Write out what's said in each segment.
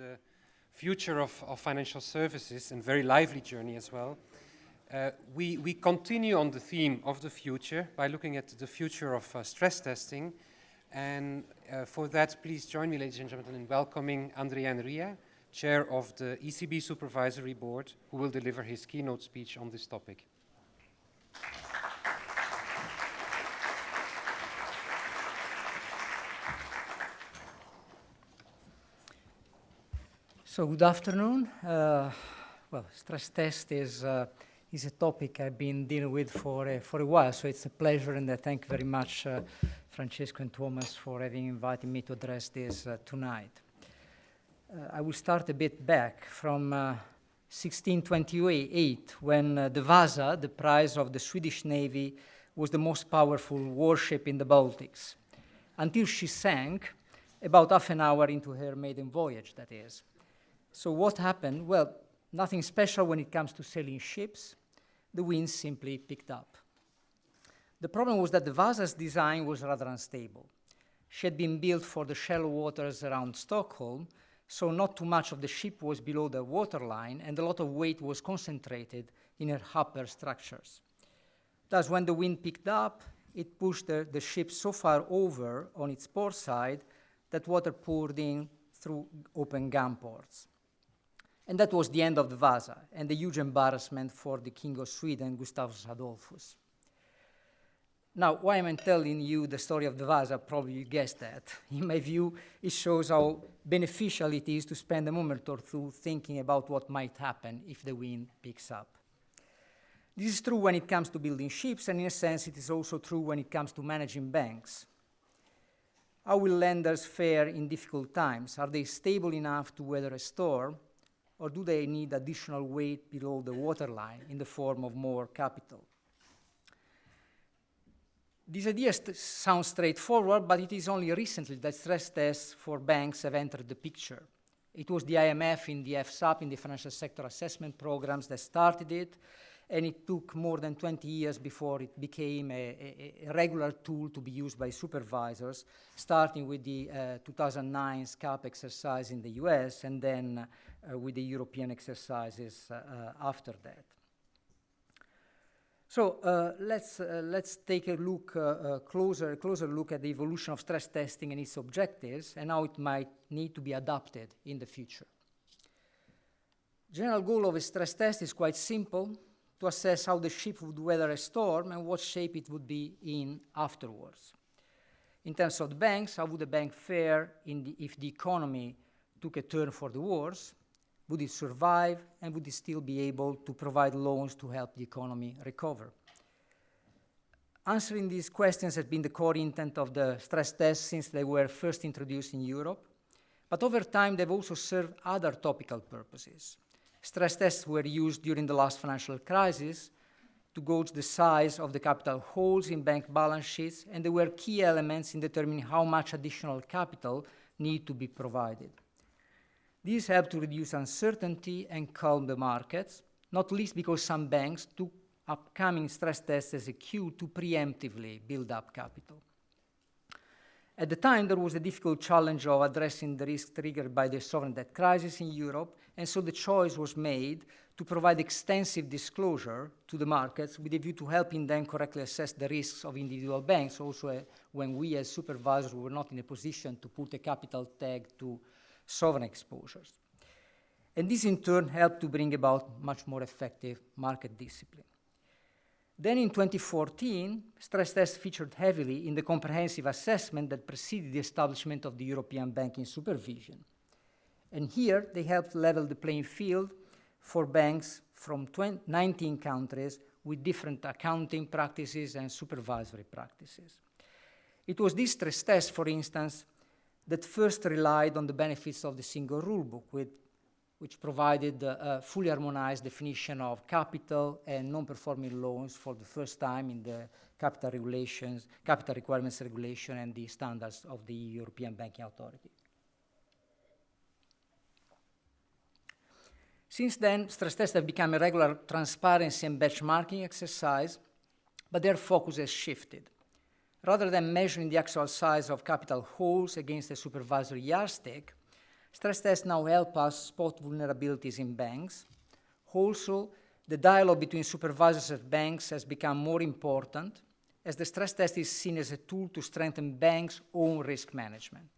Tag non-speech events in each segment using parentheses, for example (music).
the future of, of financial services and very lively journey as well. Uh, we, we continue on the theme of the future by looking at the future of uh, stress testing. And uh, for that, please join me, ladies and gentlemen, in welcoming Andrea Enria, Chair of the ECB Supervisory Board, who will deliver his keynote speech on this topic. So good afternoon. Uh, well, stress test is uh, is a topic I've been dealing with for uh, for a while. So it's a pleasure, and I thank very much uh, Francesco and Thomas for having invited me to address this uh, tonight. Uh, I will start a bit back from 1628, when the Vasa, the prize of the Swedish Navy, was the most powerful warship in the Baltics, until she sank about half an hour into her maiden voyage, that is. So what happened? Well, nothing special when it comes to sailing ships. The wind simply picked up. The problem was that the Vasa's design was rather unstable. She had been built for the shallow waters around Stockholm, so not too much of the ship was below the waterline, and a lot of weight was concentrated in her upper structures. Thus, when the wind picked up, it pushed the, the ship so far over on its port side that water poured in through open gun ports. And that was the end of the Vasa and a huge embarrassment for the King of Sweden, Gustavus Adolphus. Now, why am I telling you the story of the Vasa? Probably you guessed that. (laughs) In my view, it shows how beneficial it is to spend a moment or two thinking about what might happen if the wind picks up. This is true when it comes to building ships, and in a sense, it is also true when it comes to managing banks. How will lenders fare in difficult times? Are they stable enough to weather a storm? Or do they need additional weight below the waterline in the form of more capital? This idea st sounds straightforward, but it is only recently that stress tests for banks have entered the picture. It was the IMF in the FSAP, in the Financial Sector Assessment Programs, that started it, and it took more than 20 years before it became a, a, a regular tool to be used by supervisors, starting with the uh, 2009 SCAP exercise in the US, and then uh, with the European exercises uh, uh, after that. So uh, let's, uh, let's take a look, uh, closer, closer look at the evolution of stress testing and its objectives and how it might need to be adapted in the future. General goal of a stress test is quite simple, to assess how the ship would weather a storm and what shape it would be in afterwards. In terms of the banks, how would the bank fare the, if the economy took a turn for the worse? Would it survive and would it still be able to provide loans to help the economy recover? Answering these questions has been the core intent of the stress tests since they were first introduced in Europe, but over time they've also served other topical purposes. Stress tests were used during the last financial crisis to gauge the size of the capital holes in bank balance sheets, and they were key elements in determining how much additional capital need to be provided. These helped to reduce uncertainty and calm the markets, not least because some banks took upcoming stress tests as a cue to preemptively build up capital. At the time, there was a difficult challenge of addressing the risk triggered by the sovereign debt crisis in Europe, and so the choice was made to provide extensive disclosure to the markets with a view to helping them correctly assess the risks of individual banks, also uh, when we as supervisors were not in a position to put a capital tag to sovereign exposures. And this in turn helped to bring about much more effective market discipline. Then in 2014, stress tests featured heavily in the comprehensive assessment that preceded the establishment of the European banking supervision. And here they helped level the playing field for banks from 20, 19 countries with different accounting practices and supervisory practices. It was this stress test, for instance, that first relied on the benefits of the single rulebook, with, which provided a fully harmonized definition of capital and non-performing loans for the first time in the capital regulations, capital requirements regulation and the standards of the European Banking Authority. Since then, stress tests have become a regular transparency and benchmarking exercise, but their focus has shifted. Rather than measuring the actual size of capital holes against a supervisory yardstick, Stress tests now help us spot vulnerabilities in banks. Also, the dialogue between supervisors and banks has become more important as the stress test is seen as a tool to strengthen banks' own risk management.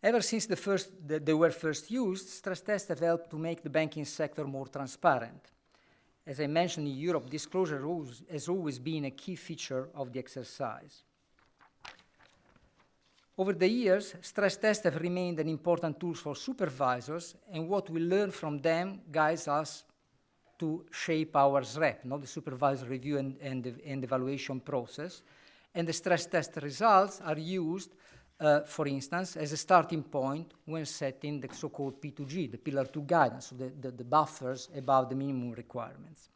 Ever since the first, the, they were first used, stress tests have helped to make the banking sector more transparent. As I mentioned in Europe, disclosure rules has always been a key feature of the exercise. Over the years, stress tests have remained an important tool for supervisors, and what we learn from them guides us to shape our SREP, not the supervisor review and, and, and evaluation process. And the stress test results are used uh, for instance, as a starting point when setting the so-called P2G, the Pillar 2 guidance, so the, the, the, buffers above the minimum requirements.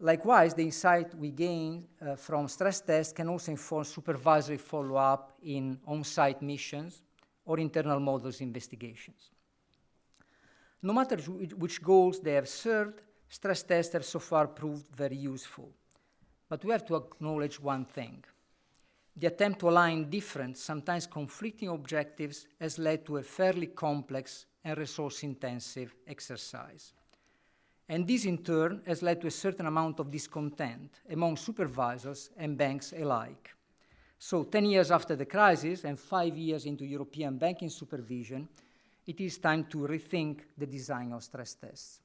Likewise, the insight we gain uh, from stress tests can also inform supervisory follow-up in on-site missions or internal models investigations. No matter which goals they have served, stress tests have so far proved very useful. But we have to acknowledge one thing the attempt to align different, sometimes conflicting objectives has led to a fairly complex and resource-intensive exercise. And this in turn has led to a certain amount of discontent among supervisors and banks alike. So 10 years after the crisis and five years into European banking supervision, it is time to rethink the design of stress tests.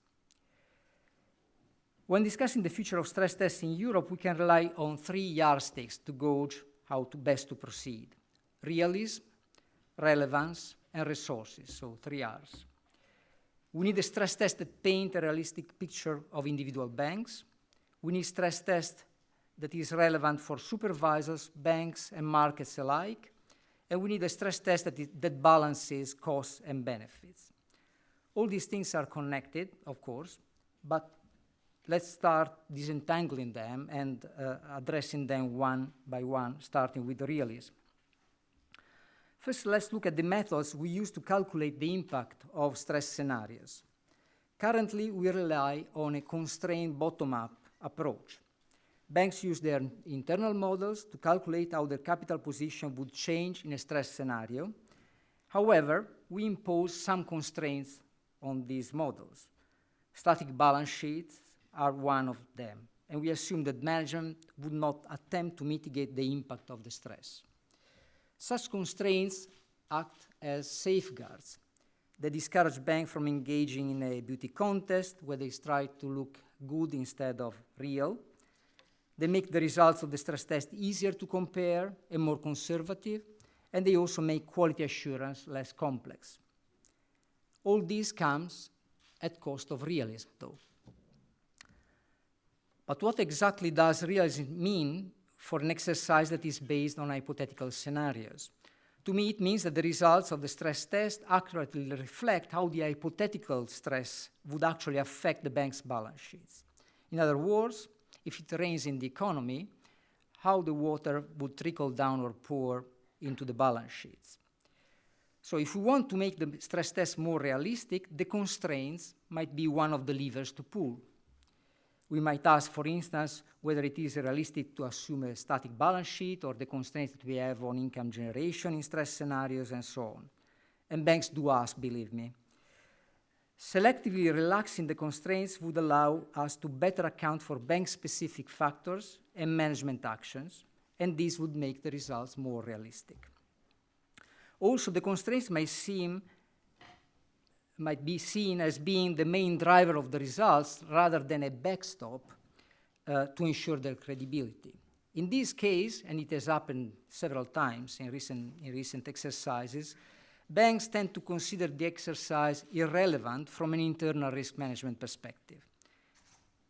When discussing the future of stress tests in Europe, we can rely on three yardsticks to gauge how to best to proceed. Realism, relevance, and resources, so three R's. We need a stress test that paint a realistic picture of individual banks. We need stress test that is relevant for supervisors, banks, and markets alike. And we need a stress test that, that balances costs and benefits. All these things are connected, of course, but let's start disentangling them and uh, addressing them one by one, starting with realism. First, let's look at the methods we use to calculate the impact of stress scenarios. Currently, we rely on a constrained bottom-up approach. Banks use their internal models to calculate how their capital position would change in a stress scenario. However, we impose some constraints on these models. Static balance sheets, are one of them. And we assume that management would not attempt to mitigate the impact of the stress. Such constraints act as safeguards. They discourage banks from engaging in a beauty contest where they try to look good instead of real. They make the results of the stress test easier to compare and more conservative, and they also make quality assurance less complex. All this comes at cost of realism, though. But what exactly does realism mean for an exercise that is based on hypothetical scenarios? To me, it means that the results of the stress test accurately reflect how the hypothetical stress would actually affect the bank's balance sheets. In other words, if it rains in the economy, how the water would trickle down or pour into the balance sheets. So if we want to make the stress test more realistic, the constraints might be one of the levers to pull. We might ask, for instance, whether it is realistic to assume a static balance sheet or the constraints that we have on income generation in stress scenarios and so on. And banks do ask, believe me. Selectively relaxing the constraints would allow us to better account for bank-specific factors and management actions, and this would make the results more realistic. Also, the constraints may seem might be seen as being the main driver of the results rather than a backstop uh, to ensure their credibility. In this case, and it has happened several times in recent, in recent exercises, banks tend to consider the exercise irrelevant from an internal risk management perspective.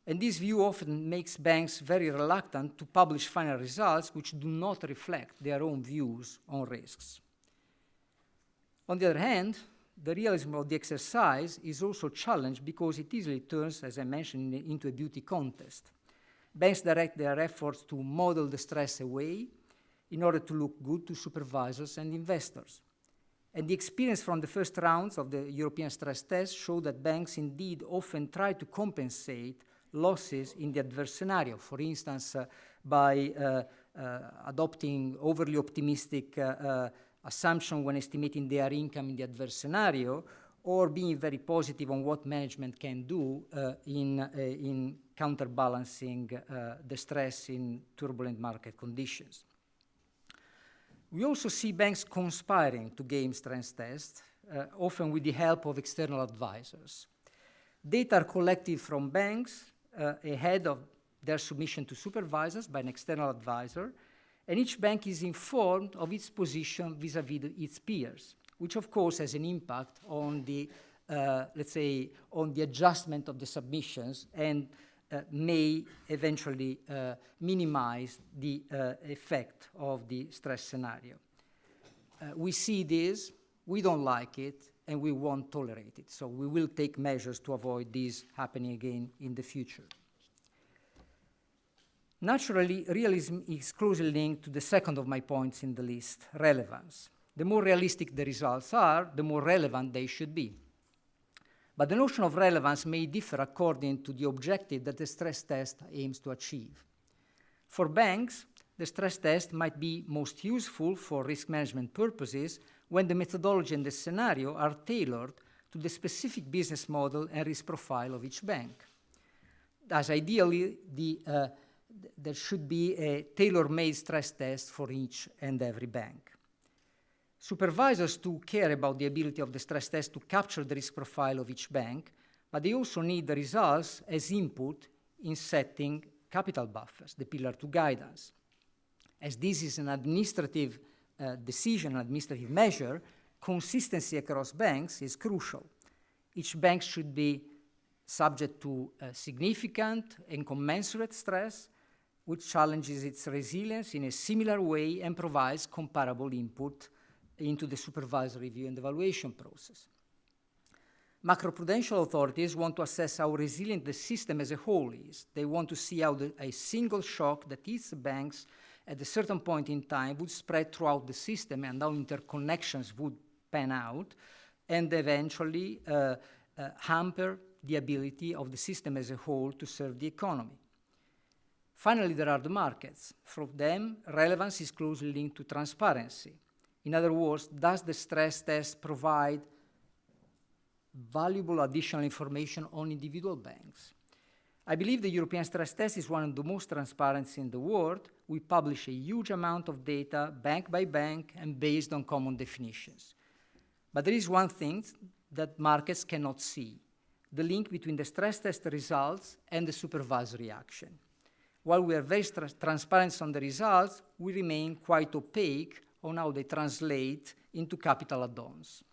And this view often makes banks very reluctant to publish final results which do not reflect their own views on risks. On the other hand, the realism of the exercise is also challenged because it easily turns, as I mentioned, into a beauty contest. Banks direct their efforts to model the stress away in order to look good to supervisors and investors. And the experience from the first rounds of the European stress test show that banks indeed often try to compensate losses in the adverse scenario, for instance, uh, by uh, uh, adopting overly optimistic uh, uh, assumption when estimating their income in the adverse scenario, or being very positive on what management can do uh, in, uh, in counterbalancing uh, the stress in turbulent market conditions. We also see banks conspiring to game stress tests, uh, often with the help of external advisors. Data are collected from banks uh, ahead of their submission to supervisors by an external advisor, and each bank is informed of its position vis-à-vis -vis its peers, which of course has an impact on the, uh, let's say, on the adjustment of the submissions and uh, may eventually uh, minimize the uh, effect of the stress scenario. Uh, we see this, we don't like it, and we won't tolerate it. So we will take measures to avoid this happening again in the future. Naturally, realism is closely linked to the second of my points in the list, relevance. The more realistic the results are, the more relevant they should be. But the notion of relevance may differ according to the objective that the stress test aims to achieve. For banks, the stress test might be most useful for risk management purposes when the methodology and the scenario are tailored to the specific business model and risk profile of each bank. Thus, ideally, the, uh, th there should be a tailor-made stress test for each and every bank. Supervisors too care about the ability of the stress test to capture the risk profile of each bank, but they also need the results as input in setting capital buffers, the Pillar 2 guidance. As this is an administrative uh, decision, an administrative measure, consistency across banks is crucial. Each bank should be subject to uh, significant and commensurate stress, which challenges its resilience in a similar way and provides comparable input into the supervisory review and evaluation process. Macroprudential authorities want to assess how resilient the system as a whole is. They want to see how the, a single shock that hits banks at a certain point in time would spread throughout the system and how interconnections would pan out and eventually uh, uh, hamper the ability of the system as a whole to serve the economy. Finally, there are the markets. For them, relevance is closely linked to transparency. In other words, does the stress test provide valuable additional information on individual banks? I believe the European stress test is one of the most transparent in the world. We publish a huge amount of data, bank by bank, and based on common definitions. But there is one thing that markets cannot see, the link between the stress test results and the supervisory action. While we are very tra transparent on the results, we remain quite opaque on how they translate into capital add-ons.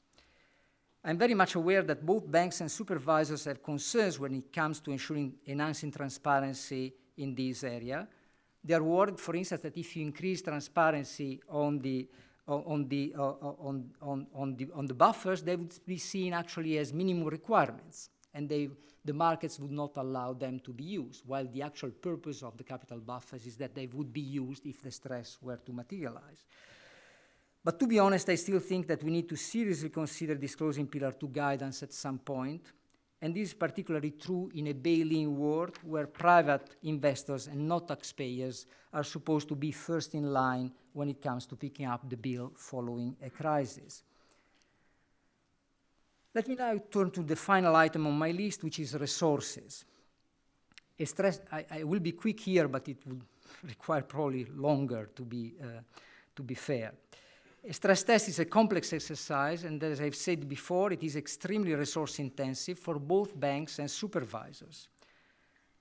I'm very much aware that both banks and supervisors have concerns when it comes to ensuring enhancing transparency in this area. They are worried, for instance, that if you increase transparency on the on the, uh, on, on, on, the, on the buffers, they would be seen actually as minimum requirements, and they, the markets would not allow them to be used, while the actual purpose of the capital buffers is that they would be used if the stress were to materialize. But to be honest, I still think that we need to seriously consider disclosing Pillar 2 guidance at some point, and this is particularly true in a bail-in world where private investors and not taxpayers are supposed to be first in line when it comes to picking up the bill following a crisis. Let me now turn to the final item on my list, which is resources. Stress, I, I, will be quick here, but it would (laughs) require probably longer to be, uh, to be fair. A stress test is a complex exercise, and as I've said before, it is extremely resource intensive for both banks and supervisors.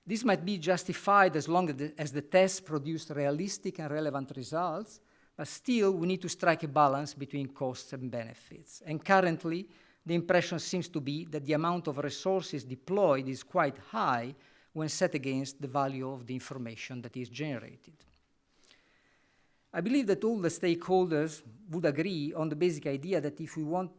This might be justified as long as the, as the tests produce realistic and relevant results, but still we need to strike a balance between costs and benefits. And currently, the impression seems to be that the amount of resources deployed is quite high when set against the value of the information that is generated. I believe that all the stakeholders would agree on the basic idea that if we want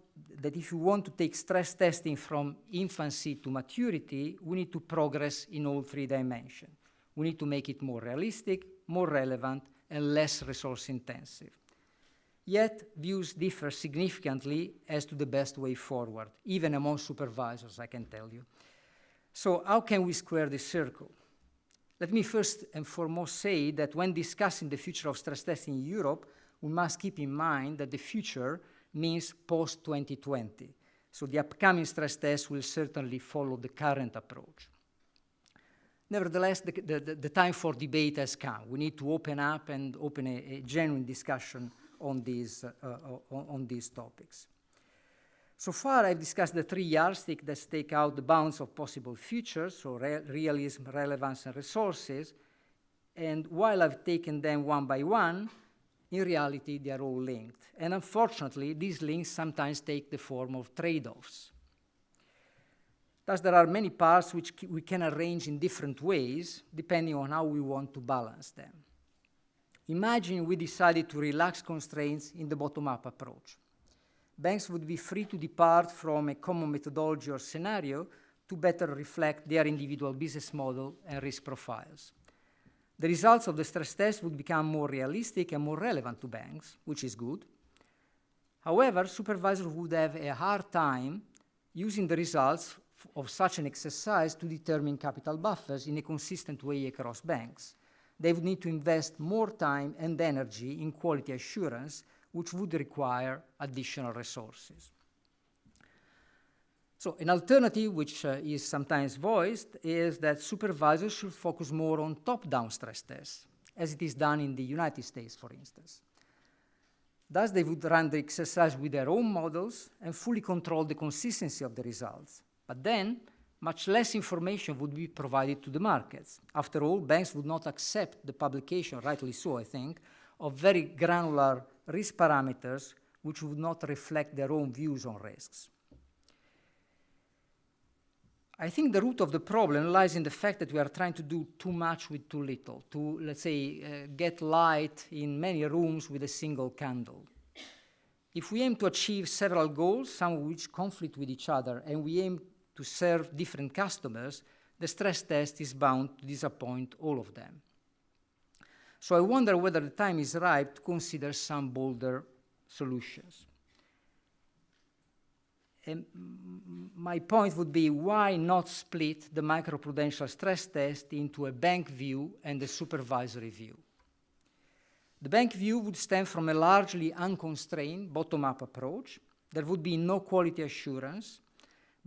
that if we want to take stress testing from infancy to maturity, we need to progress in all three dimensions. We need to make it more realistic, more relevant, and less resource intensive. Yet, views differ significantly as to the best way forward, even among supervisors, I can tell you. So how can we square this circle? Let me first and foremost say that when discussing the future of stress testing in Europe, we must keep in mind that the future means post-2020. So the upcoming stress test will certainly follow the current approach. Nevertheless, the, the, the, time for debate has come. We need to open up and open a, a genuine discussion on these, uh, on, on, these topics. So far, I've discussed the three yardsticks that stake out the bounds of possible futures, so re realism, relevance, and resources. And while I've taken them one by one, in reality, they are all linked. And unfortunately, these links sometimes take the form of trade-offs. Thus, there are many parts which we can arrange in different ways, depending on how we want to balance them. Imagine we decided to relax constraints in the bottom-up approach. Banks would be free to depart from a common methodology or scenario to better reflect their individual business model and risk profiles. The results of the stress test would become more realistic and more relevant to banks, which is good. However, supervisors would have a hard time using the results of such an exercise to determine capital buffers in a consistent way across banks. They would need to invest more time and energy in quality assurance, which would require additional resources. So an alternative, which uh, is sometimes voiced, is that supervisors should focus more on top-down stress tests, as it is done in the United States, for instance. Thus, they would run the exercise with their own models and fully control the consistency of the results. But then, much less information would be provided to the markets. After all, banks would not accept the publication, rightly so, I think, of very granular risk parameters which would not reflect their own views on risks. I think the root of the problem lies in the fact that we are trying to do too much with too little, to, let's say, uh, get light in many rooms with a single candle. If we aim to achieve several goals, some of which conflict with each other, and we aim to serve different customers, the stress test is bound to disappoint all of them. So I wonder whether the time is ripe to consider some bolder solutions. And my point would be why not split the microprudential stress test into a bank view and a supervisory view? The bank view would stem from a largely unconstrained bottom-up approach. There would be no quality assurance,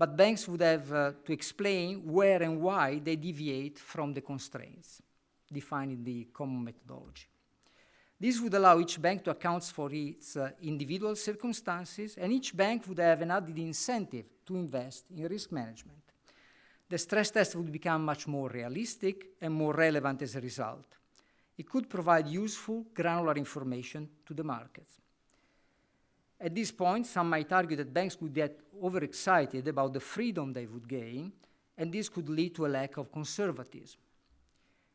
but banks would have uh, to explain where and why they deviate from the constraints defined in the common methodology. This would allow each bank to account for its uh, individual circumstances, and each bank would have an added incentive to invest in risk management. The stress test would become much more realistic and more relevant as a result. It could provide useful, granular information to the markets. At this point, some might argue that banks would get overexcited about the freedom they would gain, and this could lead to a lack of conservatism.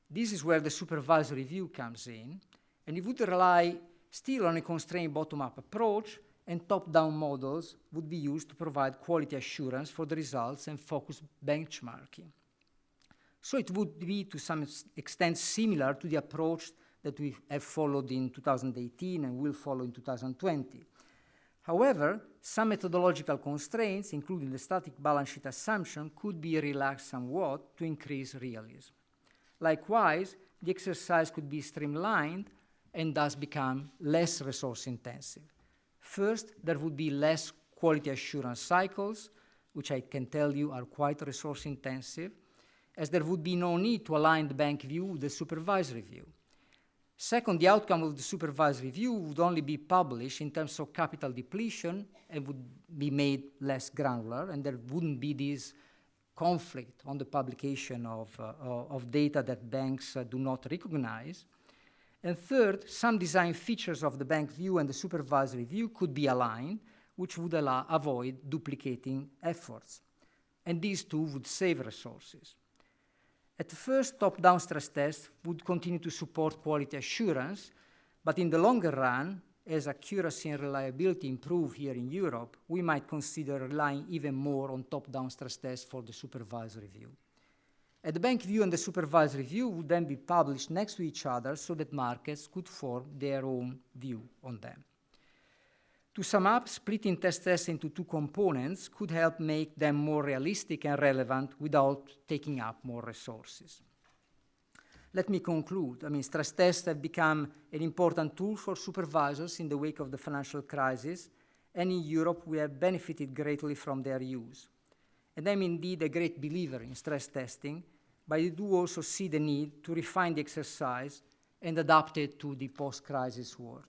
This is where the supervisory view comes in, and it would rely still on a constrained bottom-up approach, and top-down models would be used to provide quality assurance for the results and focus benchmarking. So it would be to some extent similar to the approach that we have followed in 2018 and will follow in 2020. However, some methodological constraints, including the static balance sheet assumption, could be relaxed somewhat to increase realism. Likewise, the exercise could be streamlined and thus become less resource intensive. First, there would be less quality assurance cycles, which I can tell you are quite resource intensive, as there would be no need to align the bank view with the supervisory view. Second, the outcome of the supervisory review would only be published in terms of capital depletion and would be made less granular, and there wouldn't be this conflict on the publication of, uh, of data that banks uh, do not recognize. And third, some design features of the bank view and the supervisory view could be aligned, which would allow, avoid duplicating efforts. And these two would save resources. At first top-down stress tests would continue to support quality assurance, but in the longer run, as accuracy and reliability improve here in Europe, we might consider relying even more on top-down stress tests for the supervisory view. At the bank view and the supervisory view would then be published next to each other so that markets could form their own view on them. To sum up, splitting test tests into two components could help make them more realistic and relevant without taking up more resources. let me conclude. I mean, stress tests have become an important tool for supervisors in the wake of the financial crisis, and in Europe we have benefited greatly from their use. And I'm indeed a great believer in stress testing, but I do also see the need to refine the exercise and adapt it to the post-crisis world.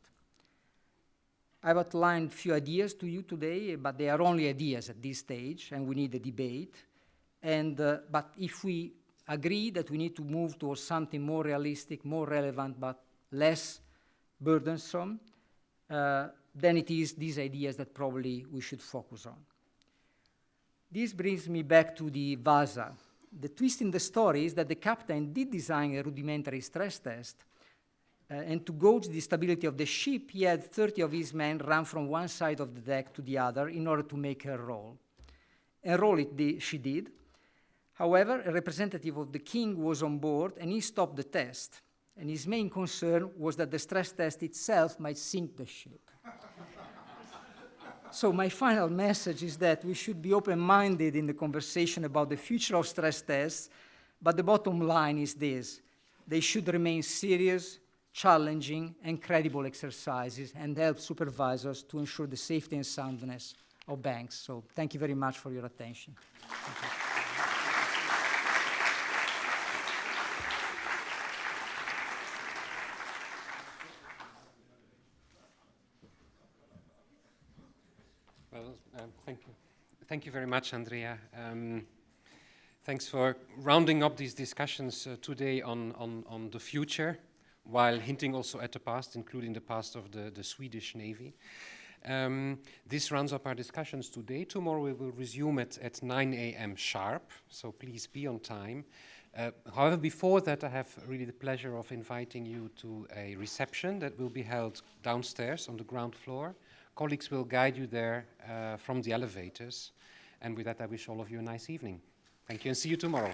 I've outlined a few ideas to you today, but they are only ideas at this stage, and we need a debate. And, uh, but if we agree that we need to move towards something more realistic, more relevant, but less burdensome, uh, then it is these ideas that probably we should focus on. This brings me back to the Vasa. The twist in the story is that the captain did design a rudimentary stress test, uh, and to gauge the stability of the ship, he had 30 of his men run from one side of the deck to the other in order to make her roll. And roll it she did. However, a representative of the king was on board and he stopped the test. And his main concern was that the stress test itself might sink the ship. so my final message is that we should be open-minded in the conversation about the future of stress tests, but the bottom line is this. They should remain serious, challenging and credible exercises and help supervisors to ensure the safety and soundness of banks. So thank you very much for your attention. Well, um, thank you. Thank you very much, Andrea. Um, thanks for rounding up these discussions uh, today on, on, on the future while hinting also at the past, including the past of the, the Swedish Navy. Um, this rounds up our discussions today. Tomorrow we will resume at, at 9 a.m. sharp, so please be on time. Uh, however, before that, I have really the pleasure of inviting you to a reception that will be held downstairs on the ground floor. Colleagues will guide you there uh, from the elevators. And with that, I wish all of you a nice evening. Thank you and see you tomorrow.